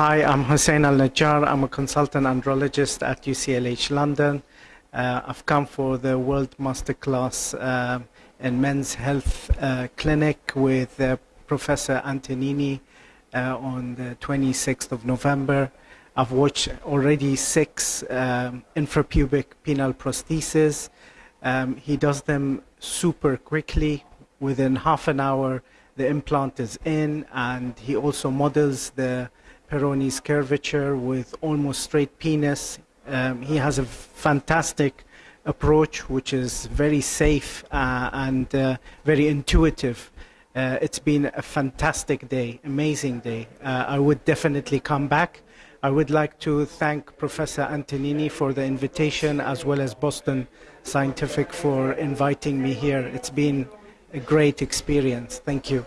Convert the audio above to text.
Hi, I'm Hussein Al Najjar. I'm a consultant andrologist at UCLH London. Uh, I've come for the World Masterclass uh, in Men's Health uh, Clinic with uh, Professor Antonini uh, on the 26th of November. I've watched already six um, infrapubic penile prostheses. Um, he does them super quickly. Within half an hour, the implant is in, and he also models the Peyronie's curvature with almost straight penis. Um, he has a fantastic approach, which is very safe uh, and uh, very intuitive. Uh, it's been a fantastic day, amazing day. Uh, I would definitely come back. I would like to thank Professor Antonini for the invitation, as well as Boston Scientific for inviting me here. It's been a great experience. Thank you.